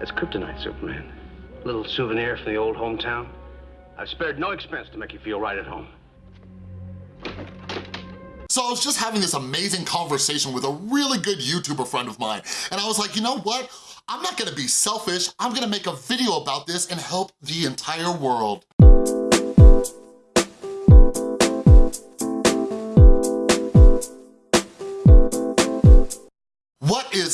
That's kryptonite, Superman. Little souvenir from the old hometown. I've spared no expense to make you feel right at home. So I was just having this amazing conversation with a really good YouTuber friend of mine, and I was like, you know what? I'm not gonna be selfish, I'm gonna make a video about this and help the entire world.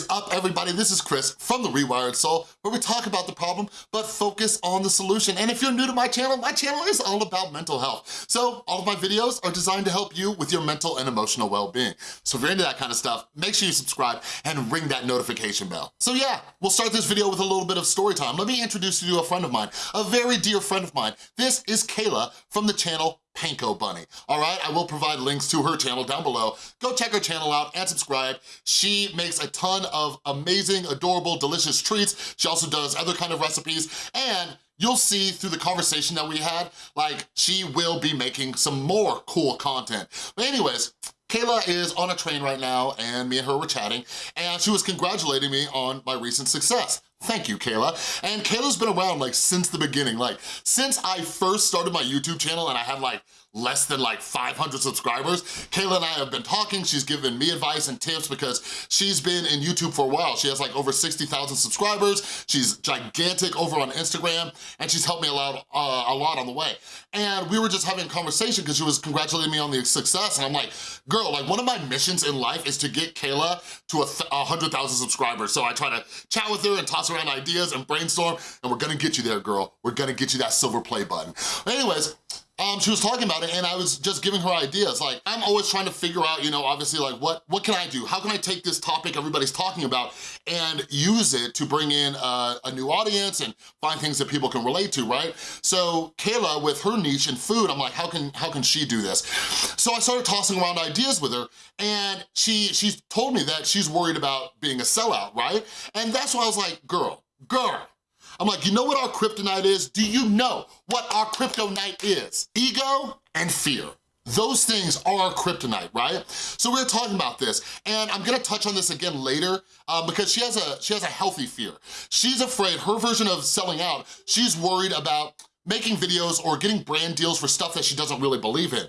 Is up, everybody? This is Chris from The Rewired Soul, where we talk about the problem, but focus on the solution. And if you're new to my channel, my channel is all about mental health. So all of my videos are designed to help you with your mental and emotional well-being. So if you're into that kind of stuff, make sure you subscribe and ring that notification bell. So yeah, we'll start this video with a little bit of story time. Let me introduce you to a friend of mine, a very dear friend of mine. This is Kayla from the channel Panko Bunny, all right? I will provide links to her channel down below. Go check her channel out and subscribe. She makes a ton of amazing, adorable, delicious treats. She also does other kind of recipes and you'll see through the conversation that we had, like she will be making some more cool content. But anyways, Kayla is on a train right now and me and her were chatting and she was congratulating me on my recent success. Thank you, Kayla. And Kayla's been around like since the beginning. Like since I first started my YouTube channel and I had like less than like 500 subscribers. Kayla and I have been talking. She's given me advice and tips because she's been in YouTube for a while. She has like over 60,000 subscribers. She's gigantic over on Instagram and she's helped me a lot, uh, a lot on the way. And we were just having a conversation because she was congratulating me on the success and I'm like, girl, like one of my missions in life is to get Kayla to a 100,000 subscribers. So I try to chat with her and toss around ideas and brainstorm and we're gonna get you there, girl. We're gonna get you that silver play button. Anyways, um, she was talking about it and I was just giving her ideas. Like, I'm always trying to figure out, you know, obviously like what, what can I do? How can I take this topic everybody's talking about and use it to bring in a, a new audience and find things that people can relate to, right? So Kayla, with her niche in food, I'm like, how can, how can she do this? So I started tossing around ideas with her and she, she told me that she's worried about being a sellout, right? And that's why I was like, girl, girl, I'm like, you know what our kryptonite is? Do you know what our kryptonite is? Ego and fear. Those things are our kryptonite, right? So we are talking about this, and I'm gonna touch on this again later um, because she has a she has a healthy fear. She's afraid, her version of selling out, she's worried about making videos or getting brand deals for stuff that she doesn't really believe in.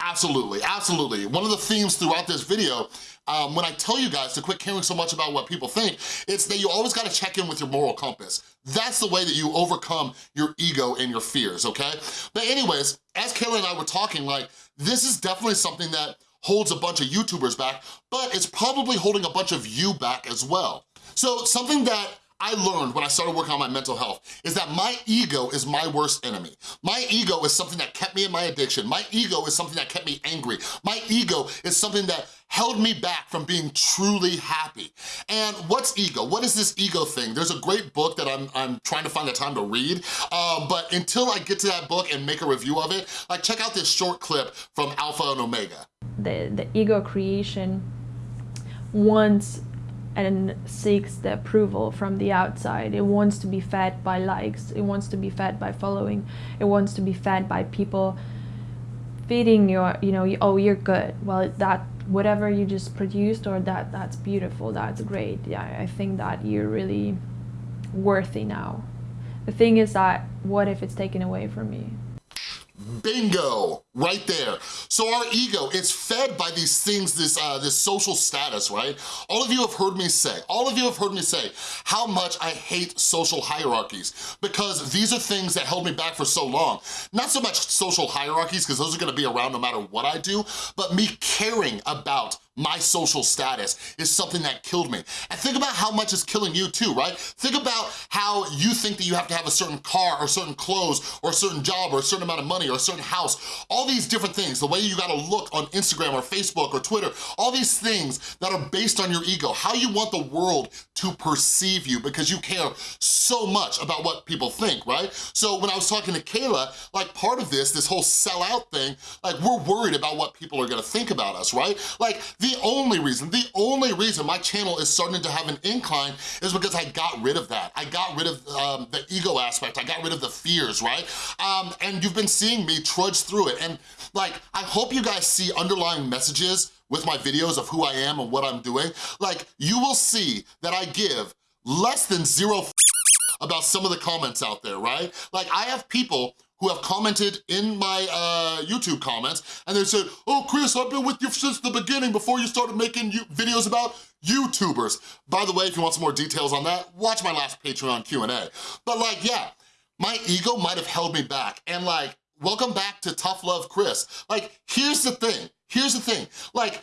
Absolutely, absolutely. One of the themes throughout this video, um, when I tell you guys to quit caring so much about what people think, it's that you always gotta check in with your moral compass. That's the way that you overcome your ego and your fears, okay? But anyways, as Kayla and I were talking, like, this is definitely something that holds a bunch of YouTubers back, but it's probably holding a bunch of you back as well. So something that I learned when I started working on my mental health is that my ego is my worst enemy. My ego is something that kept me in my addiction. My ego is something that kept me angry. My ego is something that held me back from being truly happy. And what's ego? What is this ego thing? There's a great book that I'm, I'm trying to find the time to read, um, but until I get to that book and make a review of it, like check out this short clip from Alpha and Omega. The, the ego creation wants and seeks the approval from the outside. It wants to be fed by likes, it wants to be fed by following, it wants to be fed by people feeding your, you know, oh, you're good. Well, that whatever you just produced or that that's beautiful, that's great. Yeah, I think that you're really worthy now. The thing is that what if it's taken away from me? Bingo, right there. So our ego, it's fed by these things, this, uh, this social status, right? All of you have heard me say, all of you have heard me say how much I hate social hierarchies because these are things that held me back for so long. Not so much social hierarchies because those are gonna be around no matter what I do, but me caring about my social status is something that killed me. And think about how much is killing you too, right? Think about how you think that you have to have a certain car or certain clothes or a certain job or a certain amount of money or a certain house. All these different things, the way you gotta look on Instagram or Facebook or Twitter, all these things that are based on your ego, how you want the world to perceive you because you care so much about what people think, right? So when I was talking to Kayla, like part of this, this whole sellout thing, like we're worried about what people are gonna think about us, right? Like the only reason, the only reason my channel is starting to have an incline is because I got rid of that. I got rid of um, the ego aspect. I got rid of the fears, right? Um, and you've been seeing me trudge through it. And like, I hope you guys see underlying messages with my videos of who I am and what I'm doing. Like, you will see that I give less than zero about some of the comments out there, right? Like I have people who have commented in my uh, YouTube comments and they said, oh, Chris, I've been with you since the beginning before you started making videos about YouTubers. By the way, if you want some more details on that, watch my last Patreon Q&A. But like, yeah, my ego might have held me back and like, welcome back to Tough Love Chris. Like, here's the thing, here's the thing. Like,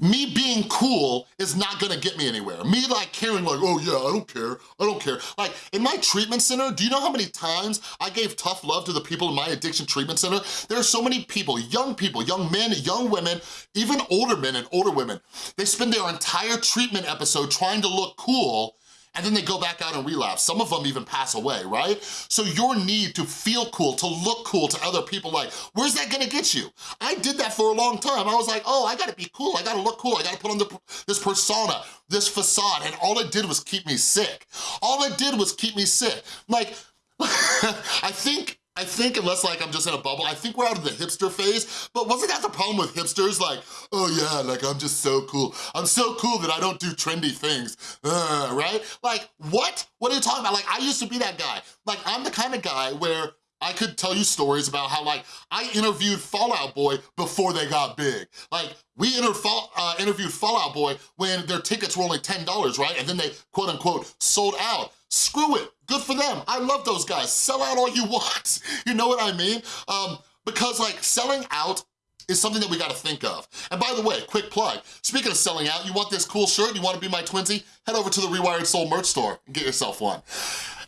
me being cool is not gonna get me anywhere. Me like caring like, oh yeah, I don't care, I don't care. Like in my treatment center, do you know how many times I gave tough love to the people in my addiction treatment center? There are so many people, young people, young men, young women, even older men and older women. They spend their entire treatment episode trying to look cool and then they go back out and relapse. Some of them even pass away, right? So your need to feel cool, to look cool to other people, like, where's that gonna get you? I did that for a long time. I was like, oh, I gotta be cool, I gotta look cool, I gotta put on the, this persona, this facade, and all it did was keep me sick. All it did was keep me sick. Like, I think I think, unless like I'm just in a bubble, I think we're out of the hipster phase, but wasn't that the problem with hipsters? Like, oh yeah, like I'm just so cool. I'm so cool that I don't do trendy things, uh, right? Like, what? What are you talking about? Like, I used to be that guy. Like, I'm the kind of guy where I could tell you stories about how like I interviewed Fall Out Boy before they got big. Like we inter uh, interviewed Fall Out Boy when their tickets were only $10, right? And then they quote unquote sold out. Screw it, good for them. I love those guys. Sell out all you want. You know what I mean? Um, because like selling out is something that we gotta think of. And by the way, quick plug, speaking of selling out, you want this cool shirt, you wanna be my twinsy? Head over to the Rewired Soul merch store and get yourself one.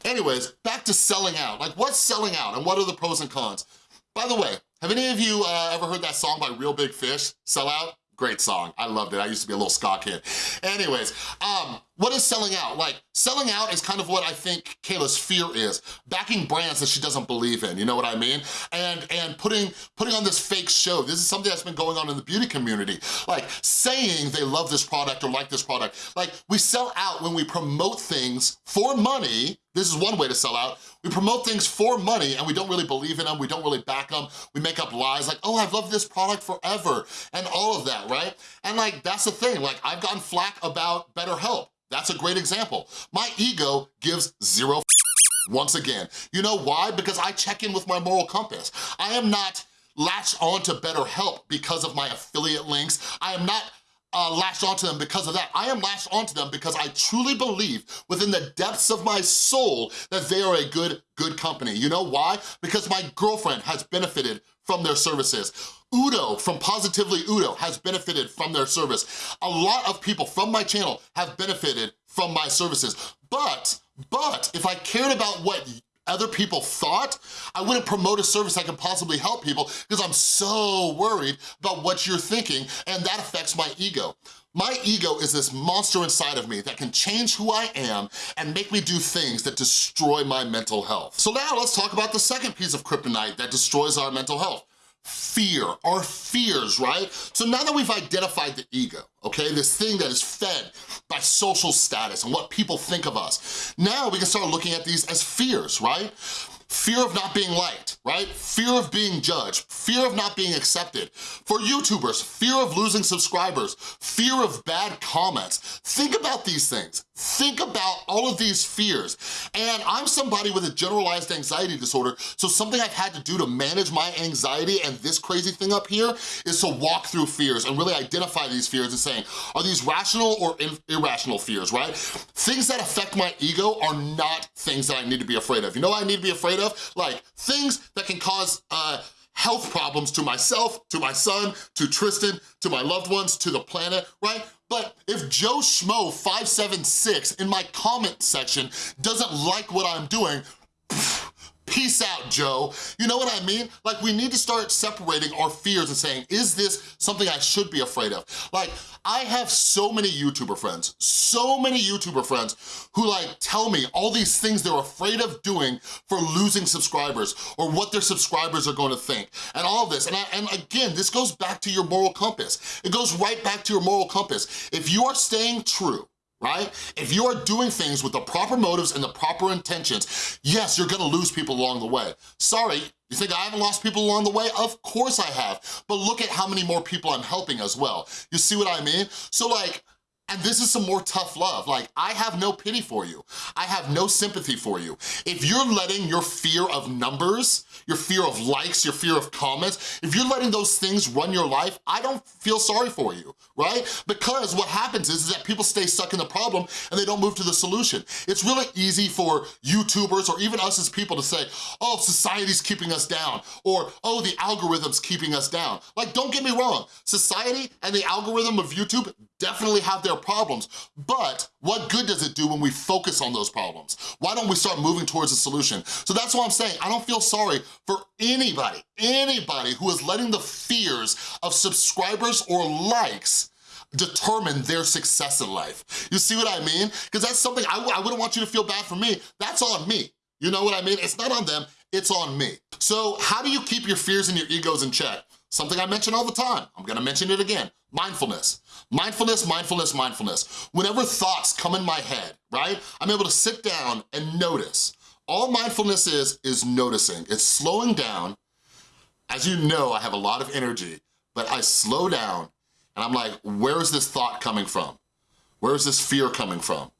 Anyways, back to selling out. Like what's selling out and what are the pros and cons? By the way, have any of you uh, ever heard that song by Reel Big Fish, Sell Out? Great song, I loved it. I used to be a little ska kid. Anyways, um, what is selling out? Like, selling out is kind of what I think Kayla's fear is. Backing brands that she doesn't believe in, you know what I mean? And and putting, putting on this fake show. This is something that's been going on in the beauty community. Like, saying they love this product or like this product. Like, we sell out when we promote things for money this is one way to sell out. We promote things for money and we don't really believe in them, we don't really back them, we make up lies like, oh, I've loved this product forever, and all of that, right? And like, that's the thing, like, I've gotten flack about BetterHelp. That's a great example. My ego gives zero once again. You know why? Because I check in with my moral compass. I am not latched on onto BetterHelp because of my affiliate links. I am not uh, latched onto them because of that. I am latched onto them because I truly believe within the depths of my soul that they are a good, good company. You know why? Because my girlfriend has benefited from their services. Udo from Positively Udo has benefited from their service. A lot of people from my channel have benefited from my services. But, but, if I cared about what other people thought, I wouldn't promote a service that could possibly help people because I'm so worried about what you're thinking and that affects my ego. My ego is this monster inside of me that can change who I am and make me do things that destroy my mental health. So now let's talk about the second piece of kryptonite that destroys our mental health fear, our fears, right? So now that we've identified the ego, okay, this thing that is fed by social status and what people think of us, now we can start looking at these as fears, right? Fear of not being liked, right? Fear of being judged, fear of not being accepted. For YouTubers, fear of losing subscribers, fear of bad comments. Think about these things. Think about all of these fears. And I'm somebody with a generalized anxiety disorder, so something I've had to do to manage my anxiety and this crazy thing up here is to walk through fears and really identify these fears and saying, are these rational or irrational fears, right? Things that affect my ego are not things that I need to be afraid of. You know what I need to be afraid of? Like, things that can cause, uh, health problems to myself, to my son, to Tristan, to my loved ones, to the planet, right? But if Joe Schmo 576 in my comment section doesn't like what I'm doing, Peace out, Joe. You know what I mean? Like, we need to start separating our fears and saying, is this something I should be afraid of? Like, I have so many YouTuber friends, so many YouTuber friends who like tell me all these things they're afraid of doing for losing subscribers or what their subscribers are gonna think and all this. And, I, and again, this goes back to your moral compass. It goes right back to your moral compass. If you are staying true right? If you are doing things with the proper motives and the proper intentions, yes, you're gonna lose people along the way. Sorry, you think I haven't lost people along the way? Of course I have, but look at how many more people I'm helping as well. You see what I mean? So like, And this is some more tough love. Like, I have no pity for you. I have no sympathy for you. If you're letting your fear of numbers, your fear of likes, your fear of comments, if you're letting those things run your life, I don't feel sorry for you, right? Because what happens is, is that people stay stuck in the problem and they don't move to the solution. It's really easy for YouTubers or even us as people to say, oh, society's keeping us down, or oh, the algorithm's keeping us down. Like, don't get me wrong, society and the algorithm of YouTube definitely have their problems, but what good does it do when we focus on those problems? Why don't we start moving towards a solution? So that's why I'm saying I don't feel sorry for anybody, anybody who is letting the fears of subscribers or likes determine their success in life. You see what I mean? Because that's something, I, I wouldn't want you to feel bad for me. That's on me. You know what I mean? It's not on them, it's on me. So how do you keep your fears and your egos in check? Something I mention all the time. I'm gonna mention it again. Mindfulness. Mindfulness, mindfulness, mindfulness. Whenever thoughts come in my head, right? I'm able to sit down and notice. All mindfulness is, is noticing. It's slowing down. As you know, I have a lot of energy, but I slow down and I'm like, where is this thought coming from? Where is this fear coming from?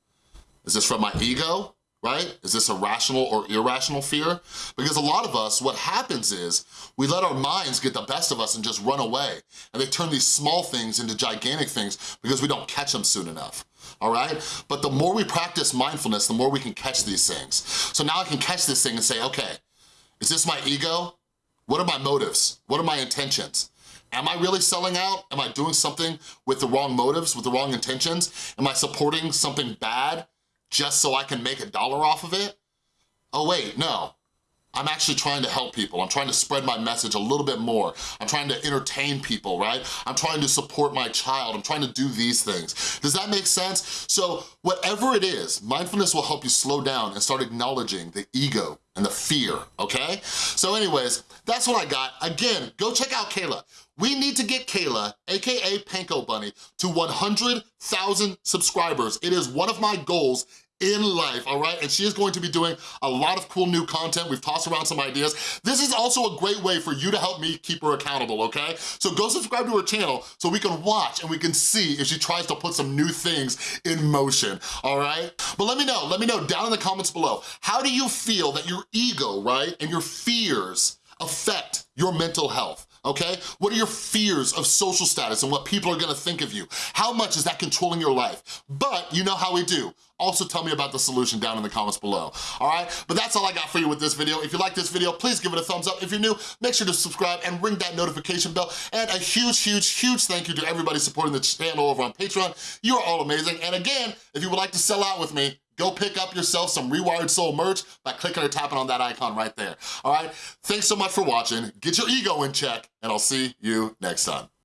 Is this from my ego? Right? Is this a rational or irrational fear? Because a lot of us, what happens is we let our minds get the best of us and just run away. And they turn these small things into gigantic things because we don't catch them soon enough all right? But the more we practice mindfulness, the more we can catch these things. So now I can catch this thing and say, okay, is this my ego? What are my motives? What are my intentions? Am I really selling out? Am I doing something with the wrong motives, with the wrong intentions? Am I supporting something bad just so I can make a dollar off of it? Oh wait, no. I'm actually trying to help people. I'm trying to spread my message a little bit more. I'm trying to entertain people, right? I'm trying to support my child. I'm trying to do these things. Does that make sense? So whatever it is, mindfulness will help you slow down and start acknowledging the ego and the fear, okay? So anyways, that's what I got. Again, go check out Kayla. We need to get Kayla, AKA Panko Bunny, to 100,000 subscribers. It is one of my goals in life, all right? And she is going to be doing a lot of cool new content. We've tossed around some ideas. This is also a great way for you to help me keep her accountable, okay? So go subscribe to her channel so we can watch and we can see if she tries to put some new things in motion, all right? But let me know, let me know down in the comments below, how do you feel that your ego, right, and your fears affect your mental health? Okay? What are your fears of social status and what people are gonna think of you? How much is that controlling your life? But you know how we do. Also tell me about the solution down in the comments below, all right? But that's all I got for you with this video. If you like this video, please give it a thumbs up. If you're new, make sure to subscribe and ring that notification bell. And a huge, huge, huge thank you to everybody supporting the channel over on Patreon. You are all amazing. And again, if you would like to sell out with me, go pick up yourself some Rewired Soul merch by clicking or tapping on that icon right there, all right? Thanks so much for watching. Get your ego in check, and I'll see you next time.